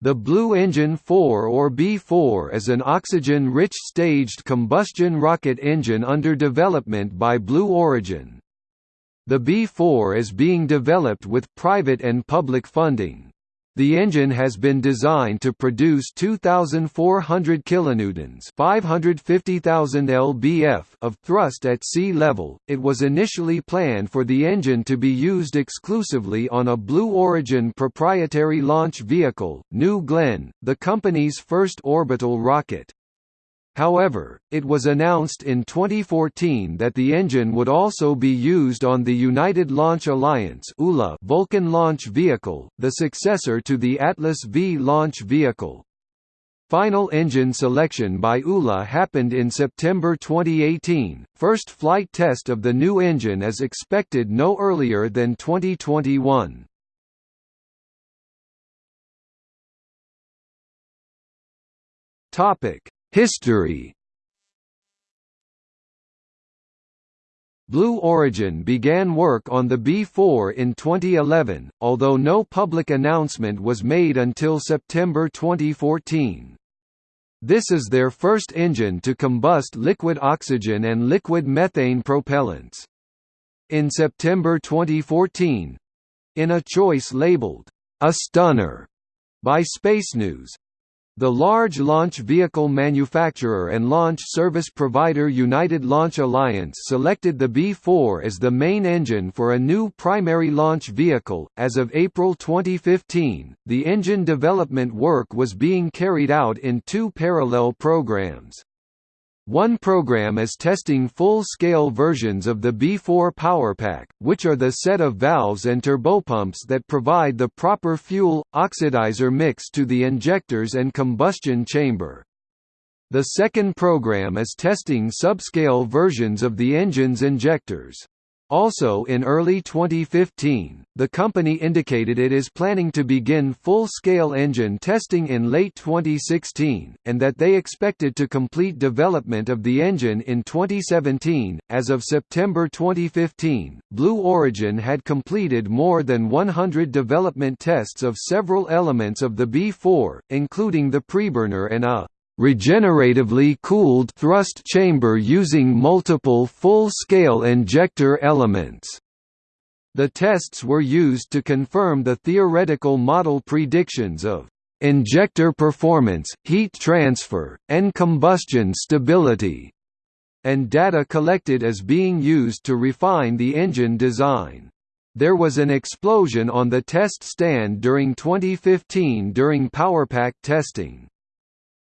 The Blue Engine 4 or B4 is an oxygen-rich staged combustion rocket engine under development by Blue Origin. The B4 is being developed with private and public funding. The engine has been designed to produce 2,400 kilonewtons (550,000 lbf) of thrust at sea level. It was initially planned for the engine to be used exclusively on a Blue Origin proprietary launch vehicle, New Glenn, the company's first orbital rocket. However, it was announced in 2014 that the engine would also be used on the United Launch Alliance Vulcan launch vehicle, the successor to the Atlas V launch vehicle. Final engine selection by ULA happened in September 2018. First flight test of the new engine is expected no earlier than 2021. Topic: History Blue Origin began work on the B4 in 2011, although no public announcement was made until September 2014. This is their first engine to combust liquid oxygen and liquid methane propellants. In September 2014—in a choice labeled, "'A Stunner' by Space News, the large launch vehicle manufacturer and launch service provider United Launch Alliance selected the B-4 as the main engine for a new primary launch vehicle. As of April 2015, the engine development work was being carried out in two parallel programs. One program is testing full-scale versions of the B4 PowerPack, which are the set of valves and turbopumps that provide the proper fuel-oxidizer mix to the injectors and combustion chamber. The second program is testing subscale versions of the engine's injectors. Also in early 2015, the company indicated it is planning to begin full-scale engine testing in late 2016, and that they expected to complete development of the engine in 2017. As of September 2015, Blue Origin had completed more than 100 development tests of several elements of the B4, including the preburner and a regeneratively cooled thrust chamber using multiple full-scale injector elements. The tests were used to confirm the theoretical model predictions of injector performance, heat transfer, and combustion stability, and data collected as being used to refine the engine design. There was an explosion on the test stand during 2015 during PowerPack testing.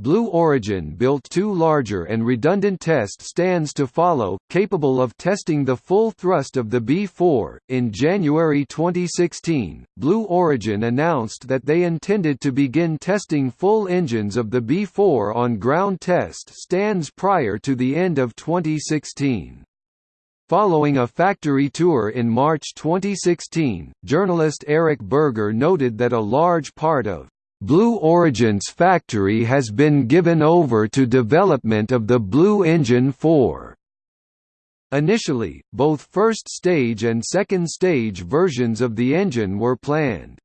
Blue Origin built two larger and redundant test stands to follow, capable of testing the full thrust of the B4. In January 2016, Blue Origin announced that they intended to begin testing full engines of the B4 on ground test stands prior to the end of 2016. Following a factory tour in March 2016, journalist Eric Berger noted that a large part of Blue Origin's factory has been given over to development of the Blue Engine 4. Initially, both first stage and second stage versions of the engine were planned.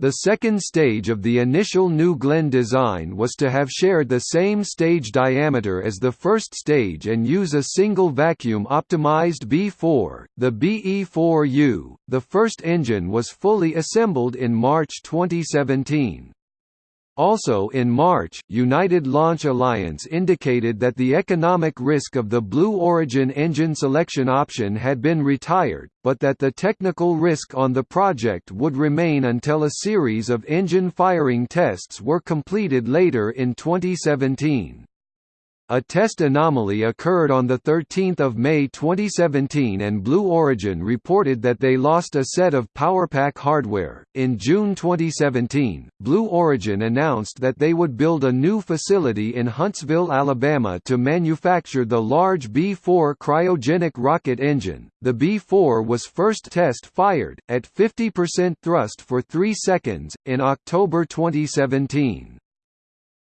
The second stage of the initial New Glenn design was to have shared the same stage diameter as the first stage and use a single vacuum-optimized B4, the BE4U. The first engine was fully assembled in March 2017. Also in March, United Launch Alliance indicated that the economic risk of the Blue Origin engine selection option had been retired, but that the technical risk on the project would remain until a series of engine firing tests were completed later in 2017. A test anomaly occurred on 13 May 2017 and Blue Origin reported that they lost a set of PowerPack hardware. In June 2017, Blue Origin announced that they would build a new facility in Huntsville, Alabama to manufacture the large B-4 cryogenic rocket engine. The B-4 was first test fired, at 50% thrust for 3 seconds, in October 2017.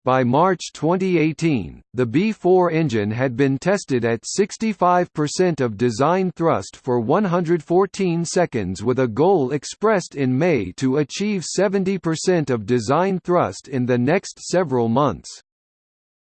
By March 2018, the B4 engine had been tested at 65% of design thrust for 114 seconds with a goal expressed in May to achieve 70% of design thrust in the next several months.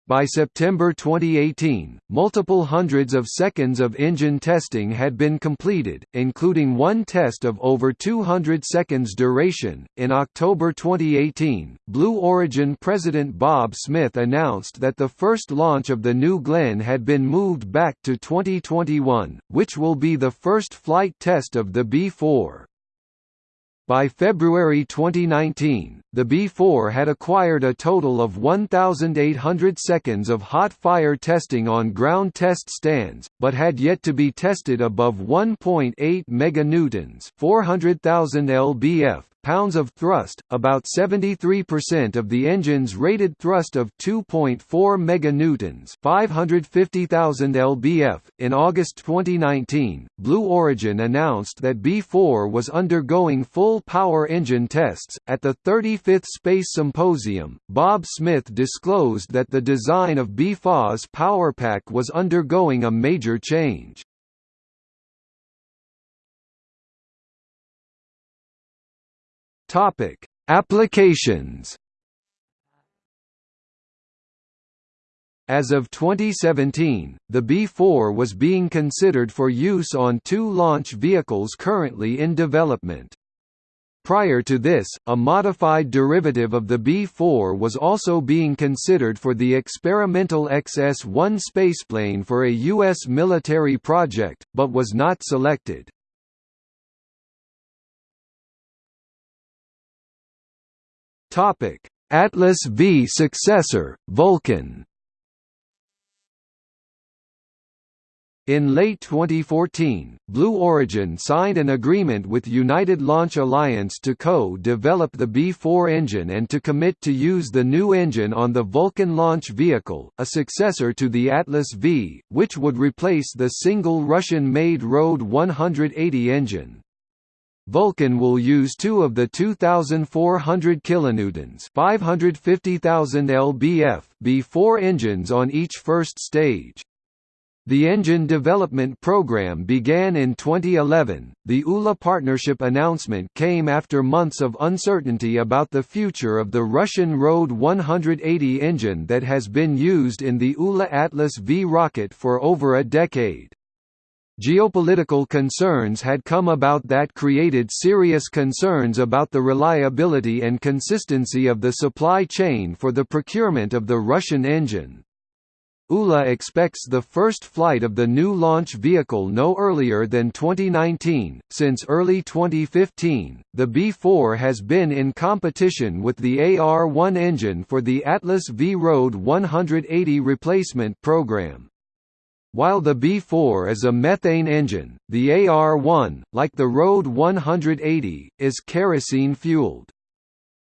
By September 2018, multiple hundreds of seconds of engine testing had been completed, including one test of over 200 seconds duration. In October 2018, Blue Origin President Bob Smith announced that the first launch of the New Glenn had been moved back to 2021, which will be the first flight test of the B-4. By February 2019, the B4 had acquired a total of 1,800 seconds of hot fire testing on ground test stands, but had yet to be tested above 1.8 meganewtons, 400,000 lbf, pounds of thrust, about 73% of the engine's rated thrust of 2.4 meganewtons, 550,000 lbf. In August 2019, Blue Origin announced that B4 was undergoing full power engine tests. At the 35th Space Symposium, Bob Smith disclosed that the design of B4's powerpack was undergoing a major change. Topic: Applications. As of 2017, the B-4 was being considered for use on two launch vehicles currently in development. Prior to this, a modified derivative of the B-4 was also being considered for the experimental XS-1 spaceplane for a U.S. military project, but was not selected. Topic: Atlas V successor, Vulcan. In late 2014, Blue Origin signed an agreement with United Launch Alliance to co-develop the B-4 engine and to commit to use the new engine on the Vulcan launch vehicle, a successor to the Atlas V, which would replace the single Russian-made RD 180 engine. Vulcan will use two of the 2,400 kilonewtons (550,000 lbf) B4 engines on each first stage. The engine development program began in 2011. The ULA partnership announcement came after months of uncertainty about the future of the Russian RD 180 engine that has been used in the ULA Atlas V rocket for over a decade. Geopolitical concerns had come about that created serious concerns about the reliability and consistency of the supply chain for the procurement of the Russian engine. ULA expects the first flight of the new launch vehicle no earlier than 2019. Since early 2015, the B4 has been in competition with the AR-1 engine for the Atlas V Road 180 replacement program. While the B4 is a methane engine, the AR-1, like the RD 180, is kerosene-fueled.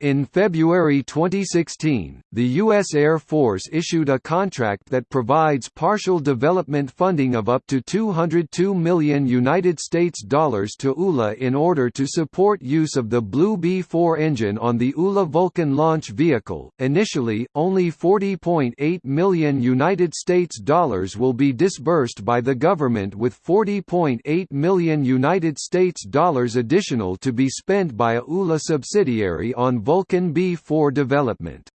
In February 2016, the U.S. Air Force issued a contract that provides partial development funding of up to 202 million United States dollars to ULA in order to support use of the Blue B-4 engine on the ULA Vulcan launch vehicle. Initially, only 40.8 million United States dollars will be disbursed by the government with 40.8 million United States dollars additional to be spent by a ULA subsidiary on Vulcan B4 development.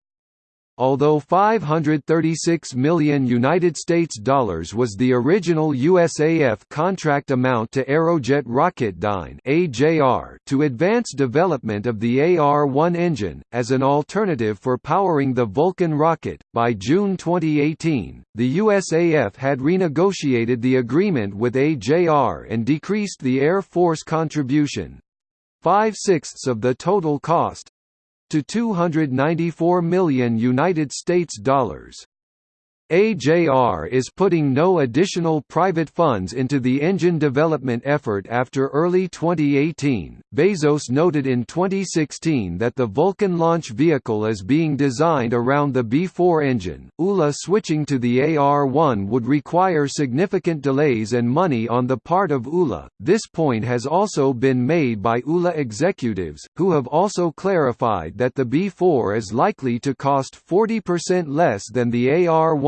Although 536 million United States dollars was the original USAF contract amount to Aerojet Rocketdyne (AJR) to advance development of the AR-1 engine as an alternative for powering the Vulcan rocket, by June 2018, the USAF had renegotiated the agreement with AJR and decreased the Air Force contribution, five-sixths of the total cost, to 294 million United States dollars. AJR is putting no additional private funds into the engine development effort after early 2018. Bezos noted in 2016 that the Vulcan launch vehicle is being designed around the B4 engine. ULA switching to the AR1 would require significant delays and money on the part of ULA. This point has also been made by ULA executives, who have also clarified that the B4 is likely to cost 40% less than the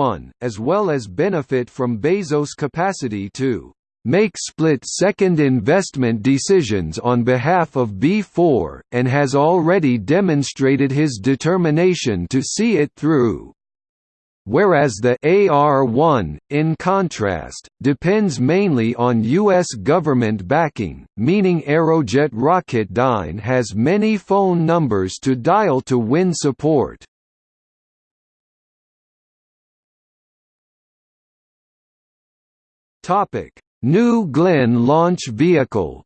AR1 as well as benefit from Bezos' capacity to make split-second investment decisions on behalf of B4, and has already demonstrated his determination to see it through. Whereas the AR-1, in contrast, depends mainly on U.S. government backing, meaning Aerojet Rocketdyne has many phone numbers to dial to win support. Topic: New Glenn launch vehicle.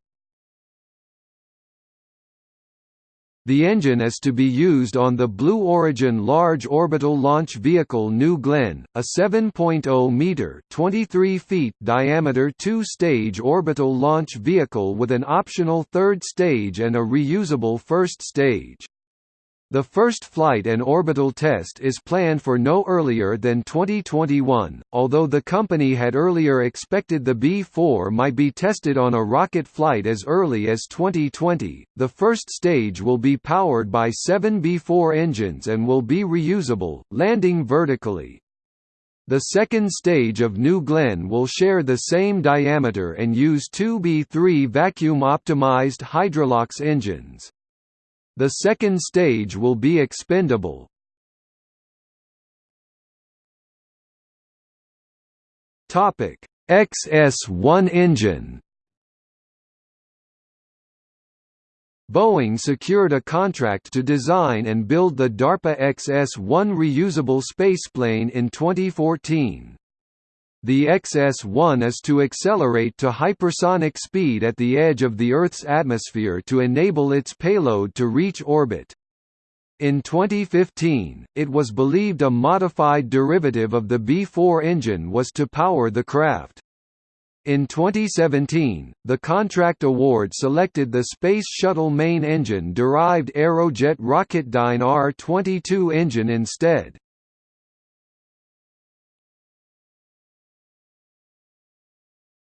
The engine is to be used on the Blue Origin Large Orbital Launch Vehicle New Glenn, a 7.0-metre (23 feet) diameter two-stage orbital launch vehicle with an optional third stage and a reusable first stage. The first flight and orbital test is planned for no earlier than 2021, although the company had earlier expected the B-4 might be tested on a rocket flight as early as 2020. The first stage will be powered by seven B-4 engines and will be reusable, landing vertically. The second stage of New Glenn will share the same diameter and use two B-3 vacuum-optimized Hydrolox engines. The second stage will be expendable. Topic: XS-1 engine. Boeing secured a contract to design and build the DARPA XS-1 reusable spaceplane in 2014. The XS-1 is to accelerate to hypersonic speed at the edge of the Earth's atmosphere to enable its payload to reach orbit. In 2015, it was believed a modified derivative of the B-4 engine was to power the craft. In 2017, the contract award selected the Space Shuttle main engine-derived Aerojet Rocketdyne R-22 engine instead.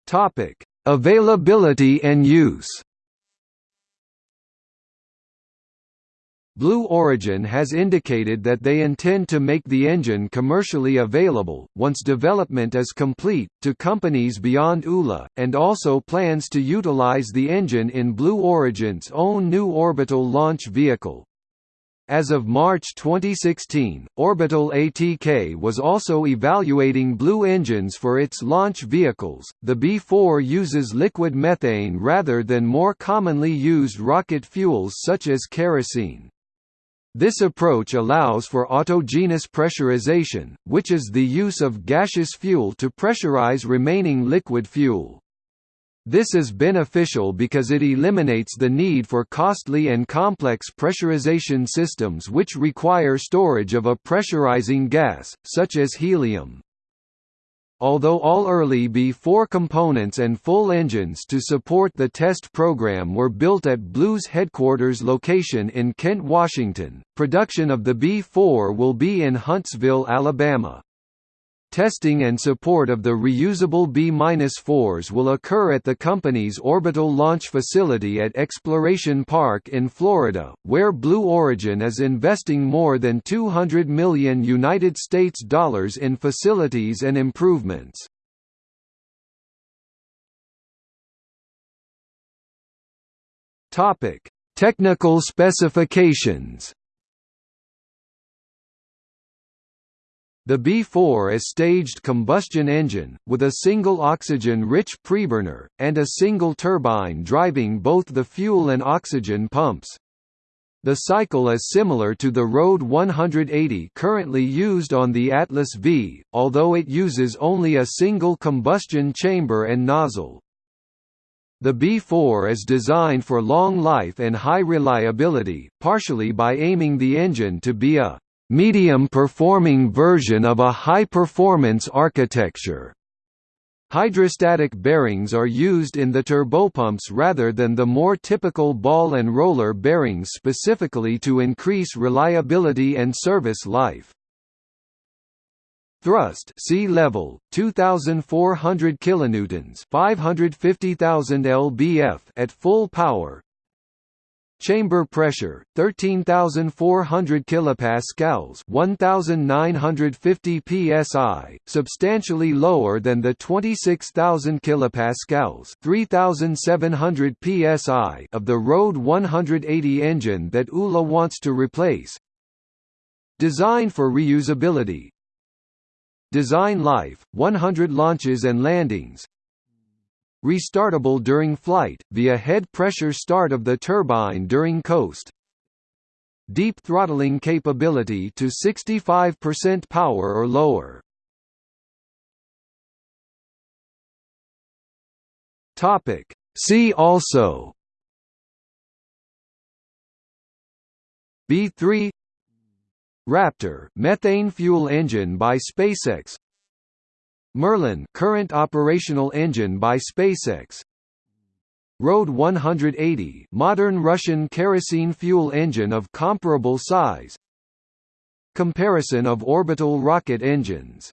Topic: Availability and use. Blue Origin has indicated that they intend to make the engine commercially available, once development is complete, to companies beyond ULA, and also plans to utilize the engine in Blue Origin's own new orbital launch vehicle. As of March 2016, Orbital ATK was also evaluating Blue engines for its launch vehicles. The B4 uses liquid methane rather than more commonly used rocket fuels such as kerosene. This approach allows for autogenous pressurization, which is the use of gaseous fuel to pressurize remaining liquid fuel. This is beneficial because it eliminates the need for costly and complex pressurization systems which require storage of a pressurizing gas, such as helium. Although all early B-4 components and full engines to support the test program were built at Blue's headquarters location in Kent, Washington, production of the B-4 will be in Huntsville, Alabama. Testing and support of the reusable B-4s will occur at the company's orbital launch facility at Exploration Park in Florida, where Blue Origin is investing more than 200 million United States dollars in facilities and improvements. Topic: Technical specifications. The B4 is staged combustion engine, with a single oxygen-rich preburner, and a single turbine driving both the fuel and oxygen pumps. The cycle is similar to the RD 180 currently used on the Atlas V, although it uses only a single combustion chamber and nozzle. The B4 is designed for long life and high reliability, partially by aiming the engine to be a medium-performing version of a high-performance architecture. Hydrostatic bearings are used in the turbopumps rather than the more typical ball and roller bearings specifically to increase reliability and service life. Thrust sea level 2400 kilonewtons 550,000 lbf at full power Chamber pressure 13400 kilopascals 1950 psi substantially lower than the 26000 kilopascals 3700 psi of the Rode 180 engine that ULA wants to replace. Designed for reusability. Design life 100 launches and landings restartable during flight, via head pressure start of the turbine during coast. Deep throttling capability to 65% power or lower. Topic. See also B3 Raptor methane fuel engine by SpaceX Merlin current operational engine by SpaceX. Rode 180 modern Russian kerosene fuel engine of comparable size. Comparison of orbital rocket engines